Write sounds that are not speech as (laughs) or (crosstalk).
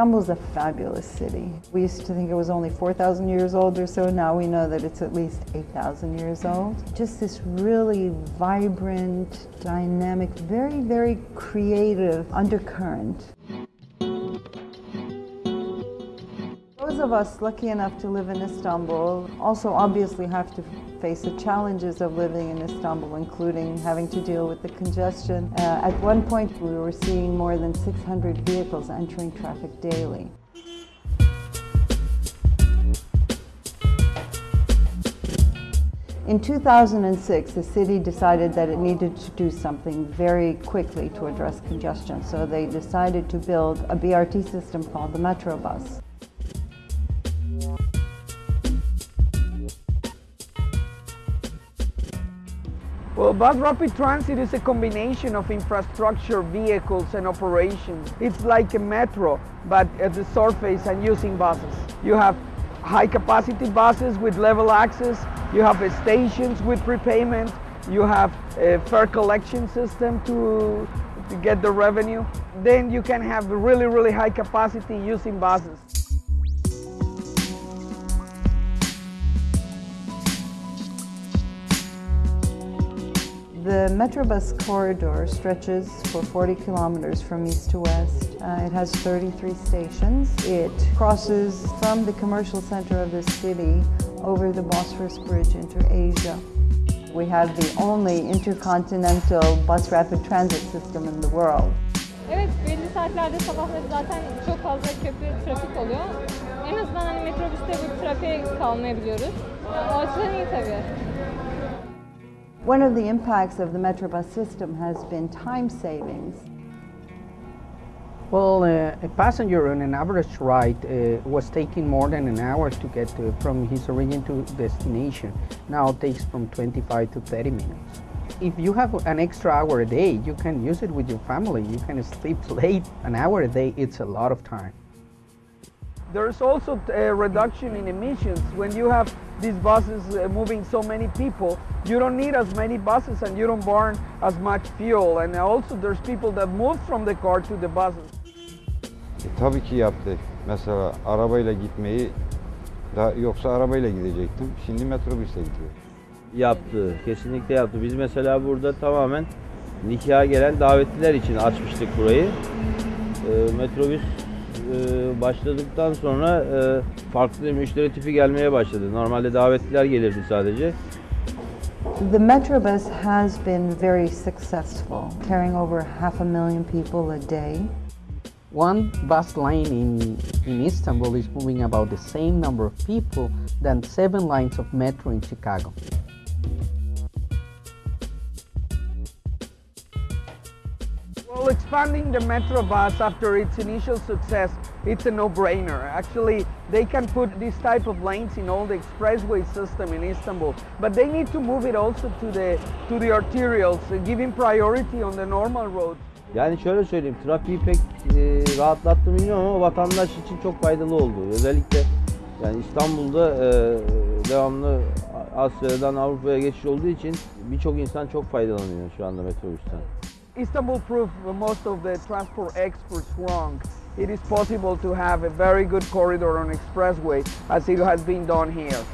Istanbul's a fabulous city. We used to think it was only 4,000 years old or so. Now we know that it's at least 8,000 years old. Just this really vibrant, dynamic, very, very creative undercurrent. Of us lucky enough to live in Istanbul also obviously have to face the challenges of living in Istanbul, including having to deal with the congestion. Uh, at one point, we were seeing more than 600 vehicles entering traffic daily. In 2006, the city decided that it needed to do something very quickly to address congestion, so they decided to build a BRT system called the Metrobus. Well, Bus Rapid Transit is a combination of infrastructure, vehicles and operations. It's like a metro, but at the surface and using buses. You have high capacity buses with level access, you have uh, stations with prepayment, you have a fare collection system to, to get the revenue. Then you can have really, really high capacity using buses. The Metrobus corridor stretches for 40 kilometers from east to west. Uh, it has 33 stations. It crosses from the commercial center of the city over the Bosphorus Bridge into Asia. We have the only intercontinental bus rapid transit system in the world. Evet, belli saatlerde sabahları zaten çok fazla köprü trafik oluyor. En azından hani metrobüste bu trafiğe kalmayabiliyoruz. O açıdan iyi tabii. One of the impacts of the Metrobus system has been time savings. Well, uh, a passenger on an average ride uh, was taking more than an hour to get to, from his origin to destination. Now it takes from 25 to 30 minutes. If you have an extra hour a day, you can use it with your family. You can sleep (laughs) late. An hour a day, it's a lot of time. There's also a reduction in emissions. When you have these buses uh, moving so many people, you don't need as many buses and you don't burn as much fuel. And also there's people that move from the car to the buses. E, tabii ki yaptı. Mesela arabayla gitmeyi, da, yoksa arabayla gidecektim. Şimdi metrobüsle gidiyor. Yaptı, kesinlikle yaptı. Biz mesela burada tamamen nikaha gelen davetliler için açmıştık burayı. E, metrobüs e, başladıktan sonra e, farklı müşteri tipi gelmeye başladı. Normalde davetliler gelirdi sadece. The Metrobus has been very successful, carrying over half a million people a day. One bus line in, in Istanbul is moving about the same number of people than seven lines of metro in Chicago. Well, expanding the Metro bus after its initial success, it's a no-brainer. Actually, they can put this type of lanes in all the expressway system in Istanbul, but they need to move it also to the to the arterials, uh, giving priority on the normal roads. Yani şöyle söyleyeyim, trafiği pek e, rahatlattı bilmiyorum ama vatandaş için çok faydalı oldu. Özellikle yani İstanbul'da e, devamlı Asya'dan Avrupa'ya geçiş olduğu için birçok insan çok faydalanıyor şu anda metrobüsten. Istanbul proved most of the transport experts wrong. It is possible to have a very good corridor on expressway as it has been done here.